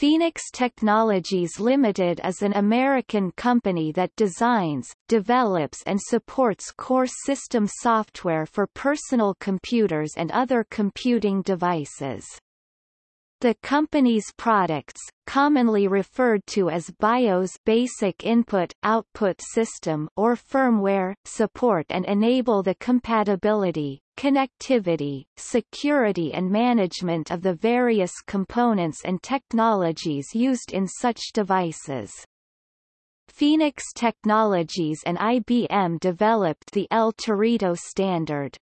Phoenix Technologies Limited is an American company that designs, develops and supports core system software for personal computers and other computing devices. The company's products, commonly referred to as BIOS basic input-output system or firmware, support and enable the compatibility, connectivity, security and management of the various components and technologies used in such devices. Phoenix Technologies and IBM developed the El Torito standard.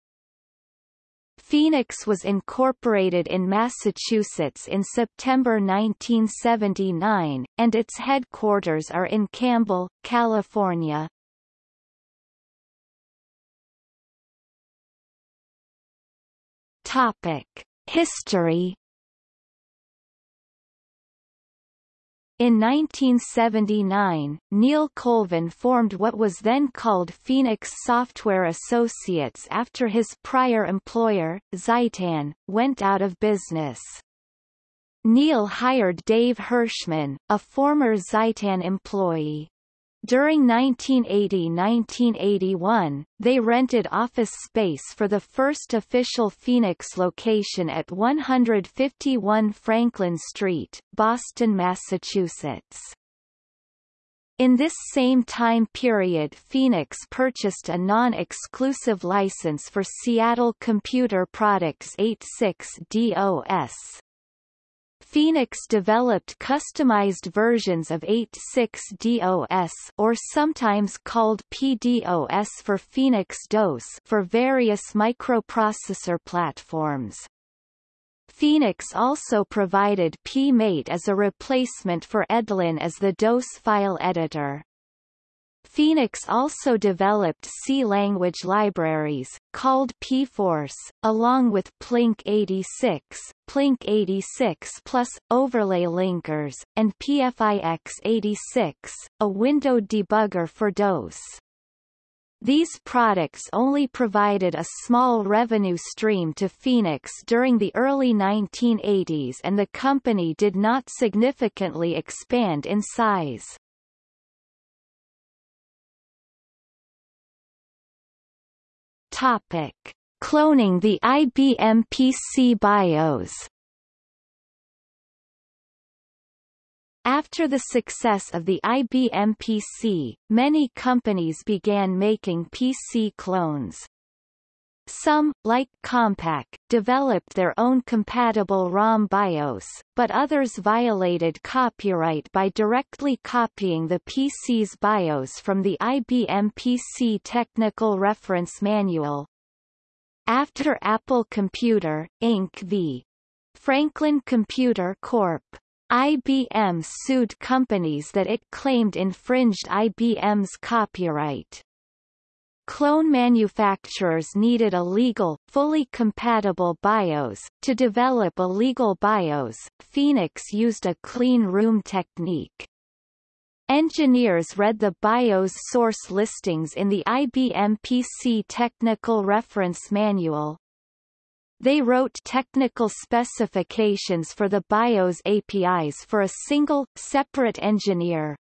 Phoenix was incorporated in Massachusetts in September 1979, and its headquarters are in Campbell, California. Topic: History. In 1979, Neil Colvin formed what was then called Phoenix Software Associates after his prior employer, Xitan, went out of business. Neil hired Dave Hirschman, a former Xitan employee. During 1980–1981, they rented office space for the first official Phoenix location at 151 Franklin Street, Boston, Massachusetts. In this same time period Phoenix purchased a non-exclusive license for Seattle Computer Products 86 DOS. Phoenix developed customized versions of 86DOS or sometimes called PDOS for Phoenix DOS for various microprocessor platforms. Phoenix also provided PMate as a replacement for Edlin as the DOS file editor. Phoenix also developed C-language libraries, called PForce, along with Plink 86, Plink 86 plus, overlay linkers, and PFIX 86, a window debugger for DOS. These products only provided a small revenue stream to Phoenix during the early 1980s and the company did not significantly expand in size. Topic: Cloning the IBM PC BIOS. After the success of the IBM PC, many companies began making PC clones. Some, like Compaq, developed their own compatible ROM BIOS, but others violated copyright by directly copying the PC's BIOS from the IBM PC Technical Reference Manual. After Apple Computer, Inc. v. Franklin Computer Corp. IBM sued companies that it claimed infringed IBM's copyright. Clone manufacturers needed a legal, fully compatible BIOS. To develop a legal BIOS, Phoenix used a clean room technique. Engineers read the BIOS source listings in the IBM PC Technical Reference Manual. They wrote technical specifications for the BIOS APIs for a single, separate engineer,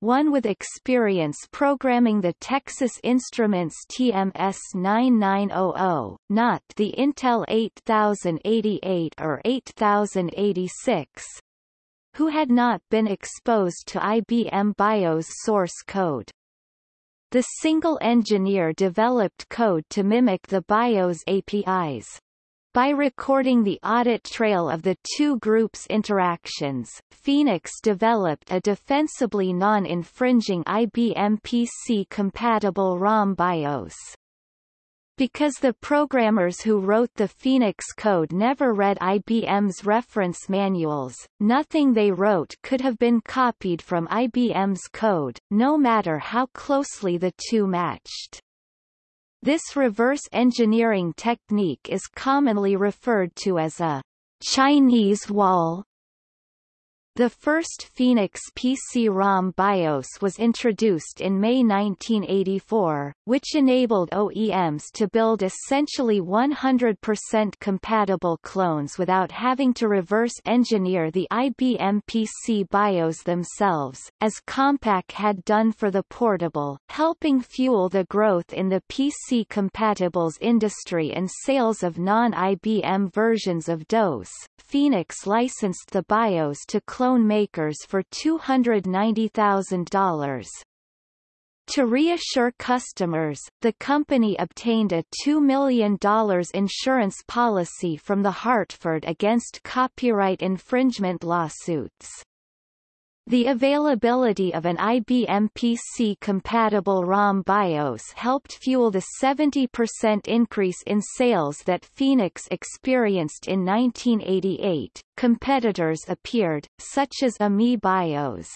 one with experience programming the Texas Instruments TMS 9900, not the Intel 8088 or 8086, who had not been exposed to IBM BIOS source code. The single engineer developed code to mimic the BIOS APIs. By recording the audit trail of the two groups' interactions, Phoenix developed a defensibly non-infringing IBM PC-compatible ROM BIOS. Because the programmers who wrote the Phoenix code never read IBM's reference manuals, nothing they wrote could have been copied from IBM's code, no matter how closely the two matched. This reverse engineering technique is commonly referred to as a Chinese wall. The first Phoenix PC-ROM BIOS was introduced in May 1984, which enabled OEMs to build essentially 100% compatible clones without having to reverse engineer the IBM PC BIOS themselves, as Compaq had done for the portable, helping fuel the growth in the PC compatibles industry and sales of non-IBM versions of DOS. Phoenix licensed the BIOS to clone phone makers for $290,000. To reassure customers, the company obtained a $2 million insurance policy from the Hartford against copyright infringement lawsuits. The availability of an IBM PC-compatible ROM BIOS helped fuel the 70% increase in sales that Phoenix experienced in 1988. Competitors appeared, such as AMI BIOS.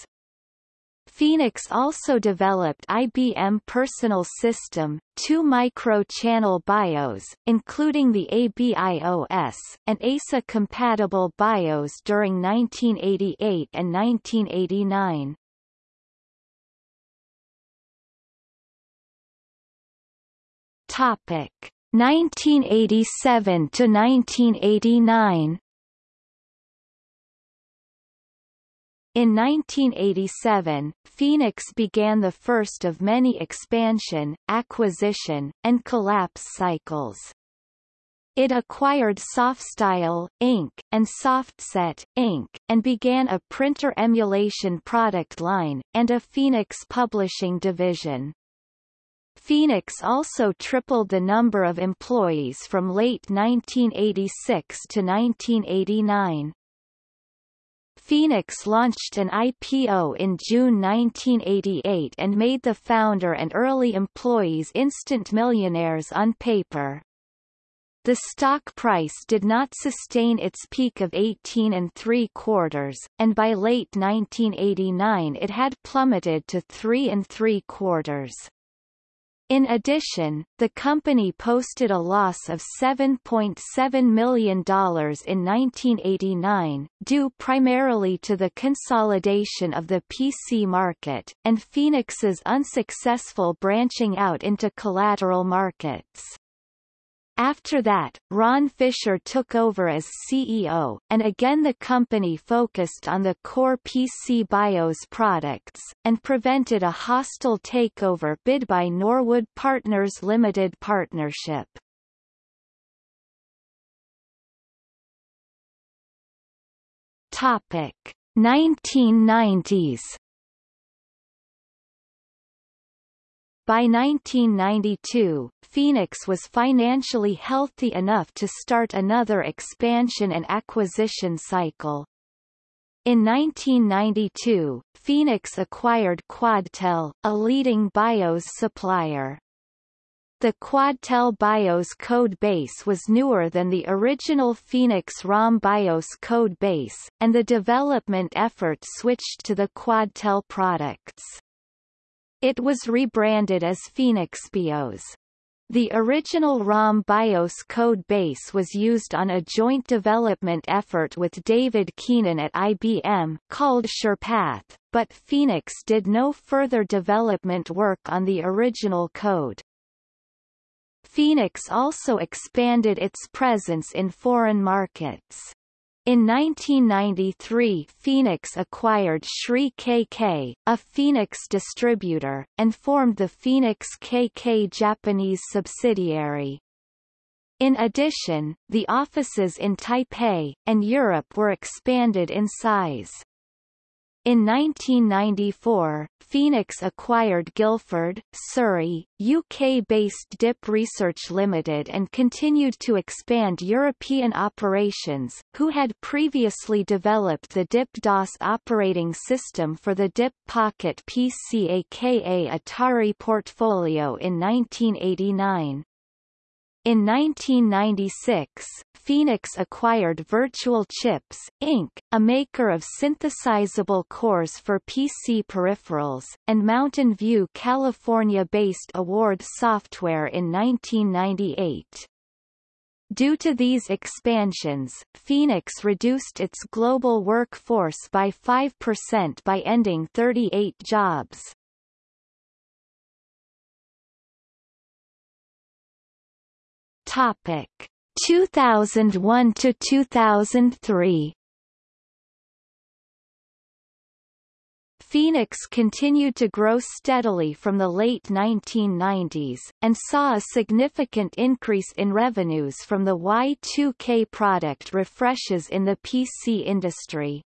Phoenix also developed IBM Personal System, two micro-channel BIOS, including the ABIOS, and EISA-compatible BIOS during 1988 and 1989. Topic 1987 to 1989 In 1987, Phoenix began the first of many expansion, acquisition, and collapse cycles. It acquired Softstyle, Inc., and Softset, Inc., and began a printer emulation product line, and a Phoenix publishing division. Phoenix also tripled the number of employees from late 1986 to 1989. Phoenix launched an IPO in June 1988 and made the founder and early employees instant millionaires on paper. The stock price did not sustain its peak of 18 and three quarters, and by late 1989 it had plummeted to three and three quarters. In addition, the company posted a loss of $7.7 million in 1989, due primarily to the consolidation of the PC market, and Phoenix's unsuccessful branching out into collateral markets. After that, Ron Fisher took over as CEO, and again the company focused on the core PC BIOS products, and prevented a hostile takeover bid by Norwood Partners Limited Partnership. Topic 1990s By 1992, Phoenix was financially healthy enough to start another expansion and acquisition cycle. In 1992, Phoenix acquired Quadtel, a leading BIOS supplier. The Quadtel BIOS code base was newer than the original Phoenix ROM BIOS code base, and the development effort switched to the Quadtel products. It was rebranded as Phoenix BIOS. The original ROM BIOS code base was used on a joint development effort with David Keenan at IBM, called SurePath, but Phoenix did no further development work on the original code. Phoenix also expanded its presence in foreign markets. In 1993 Phoenix acquired Sri KK, a Phoenix distributor, and formed the Phoenix KK Japanese subsidiary. In addition, the offices in Taipei, and Europe were expanded in size. In 1994, Phoenix acquired Guildford, Surrey, UK-based DIP Research Limited and continued to expand European operations, who had previously developed the DIP-DOS operating system for the DIP Pocket PC aka Atari portfolio in 1989. In 1996, Phoenix acquired Virtual Chips, Inc., a maker of synthesizable cores for PC peripherals, and Mountain View California-based Award Software in 1998. Due to these expansions, Phoenix reduced its global workforce by 5% by ending 38 jobs. Topic 2001 to 2003 Phoenix continued to grow steadily from the late 1990s, and saw a significant increase in revenues from the Y2K product refreshes in the PC industry.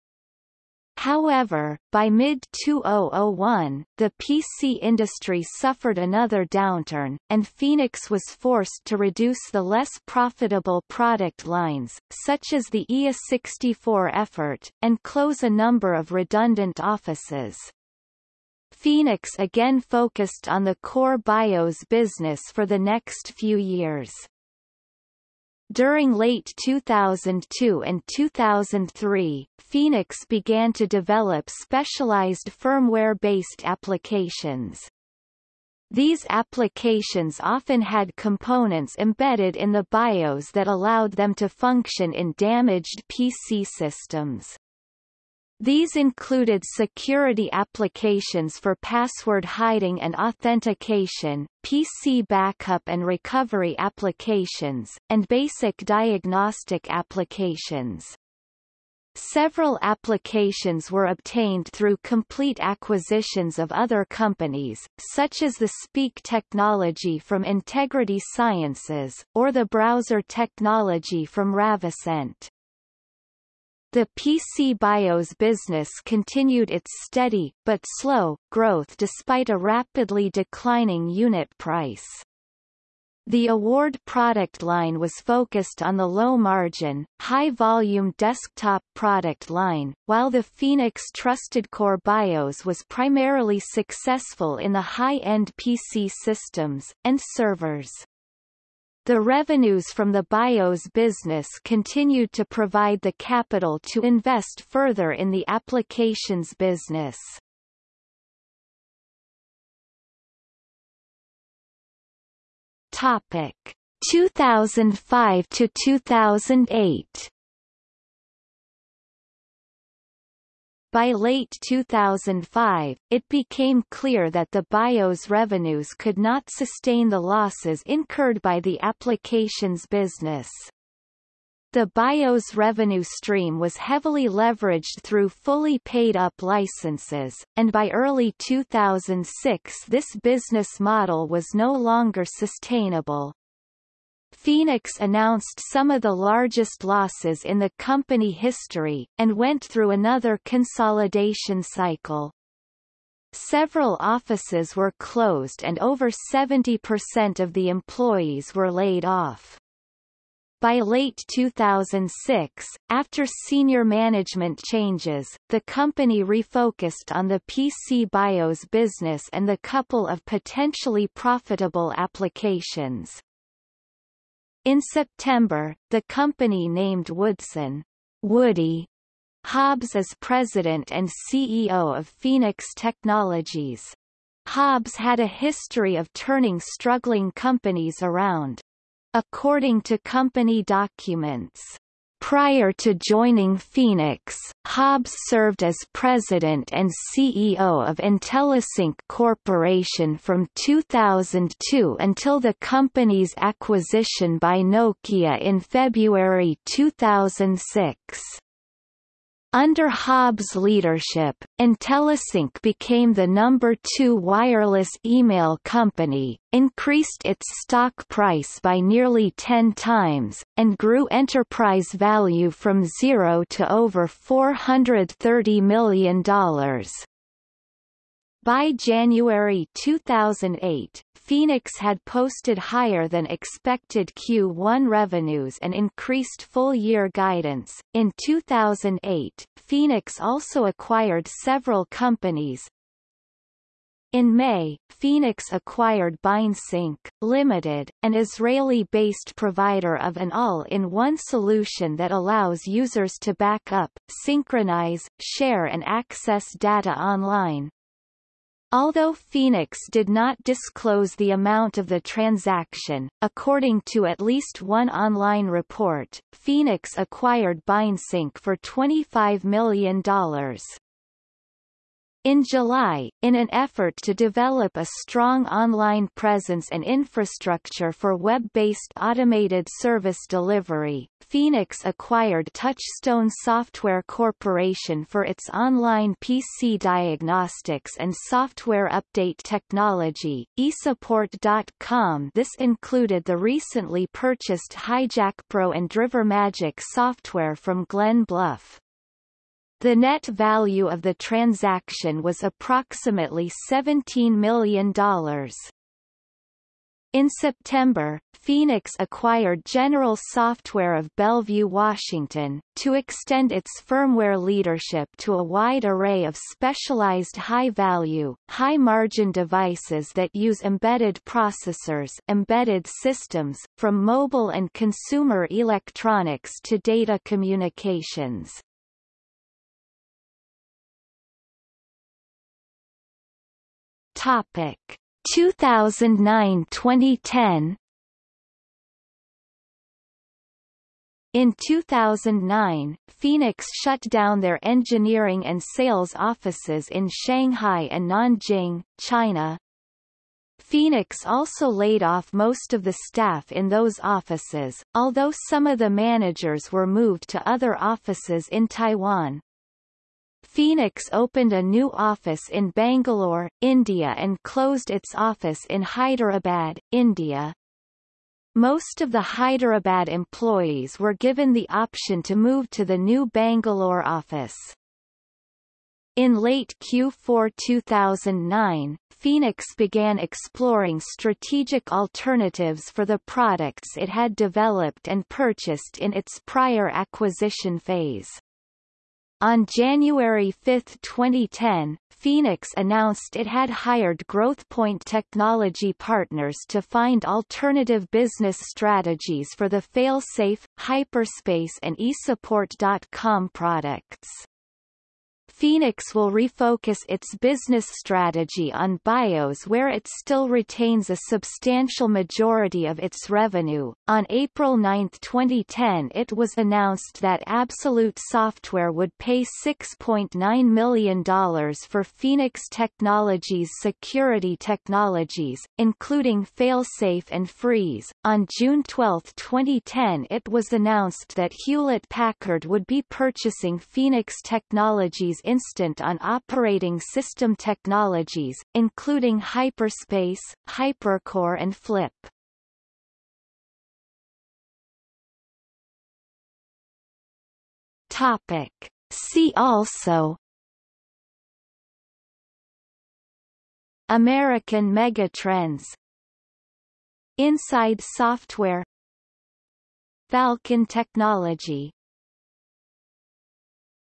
However, by mid-2001, the PC industry suffered another downturn, and Phoenix was forced to reduce the less profitable product lines, such as the IA64 effort, and close a number of redundant offices. Phoenix again focused on the core BIOS business for the next few years. During late 2002 and 2003, Phoenix began to develop specialized firmware-based applications. These applications often had components embedded in the BIOS that allowed them to function in damaged PC systems. These included security applications for password hiding and authentication, PC backup and recovery applications, and basic diagnostic applications. Several applications were obtained through complete acquisitions of other companies, such as the Speak technology from Integrity Sciences, or the browser technology from Ravisent. The PC BIOS business continued its steady, but slow, growth despite a rapidly declining unit price. The award product line was focused on the low-margin, high-volume desktop product line, while the Phoenix Trusted Core BIOS was primarily successful in the high-end PC systems, and servers. The revenues from the BIOS business continued to provide the capital to invest further in the applications business. Topic 2005 to 2008 By late 2005, it became clear that the BIOS revenues could not sustain the losses incurred by the applications business. The BIOS revenue stream was heavily leveraged through fully paid-up licenses, and by early 2006 this business model was no longer sustainable. Phoenix announced some of the largest losses in the company history, and went through another consolidation cycle. Several offices were closed and over 70% of the employees were laid off. By late 2006, after senior management changes, the company refocused on the PC BIOS business and the couple of potentially profitable applications. In September, the company named Woodson Woody Hobbs as president and CEO of Phoenix Technologies. Hobbs had a history of turning struggling companies around. According to company documents, Prior to joining Phoenix, Hobbs served as president and CEO of IntelliSync Corporation from 2002 until the company's acquisition by Nokia in February 2006. Under Hobbs' leadership, IntelliSync became the number two wireless email company, increased its stock price by nearly 10 times, and grew enterprise value from zero to over $430 million. By January 2008, Phoenix had posted higher than expected Q1 revenues and increased full-year guidance. In 2008, Phoenix also acquired several companies. In May, Phoenix acquired BeInSync, Limited, an Israeli-based provider of an all-in-one solution that allows users to back up, synchronize, share and access data online. Although Phoenix did not disclose the amount of the transaction, according to at least one online report, Phoenix acquired BeInSync for $25 million. In July, in an effort to develop a strong online presence and infrastructure for web-based automated service delivery, Phoenix acquired Touchstone Software Corporation for its online PC diagnostics and software update technology, eSupport.com This included the recently purchased HijackPro and DriverMagick software from Glen Bluff. The net value of the transaction was approximately $17 million. In September, Phoenix acquired General Software of Bellevue, Washington, to extend its firmware leadership to a wide array of specialized high-value, high-margin devices that use embedded processors embedded systems, from mobile and consumer electronics to data communications. Topic 2009-2010 In 2009, Phoenix shut down their engineering and sales offices in Shanghai and Nanjing, China. Phoenix also laid off most of the staff in those offices, although some of the managers were moved to other offices in Taiwan. Phoenix opened a new office in Bangalore, India and closed its office in Hyderabad, India. Most of the Hyderabad employees were given the option to move to the new Bangalore office. In late Q4 2009, Phoenix began exploring strategic alternatives for the products it had developed and purchased in its prior acquisition phase. On January 5, 2010, Phoenix announced it had hired GrowthPoint technology partners to find alternative business strategies for the Failsafe, Hyperspace and eSupport.com products. Phoenix will refocus its business strategy on BIOS where it still retains a substantial majority of its revenue. On April 9, 2010 it was announced that Absolute Software would pay $6.9 million for Phoenix Technologies security technologies, including Failsafe and Freeze. On June 12, 2010 it was announced that Hewlett-Packard would be purchasing Phoenix Technologies instant on operating system technologies, including Hyperspace, Hypercore and Flip. Topic. See also American Megatrends Insyde Software Falcon Technology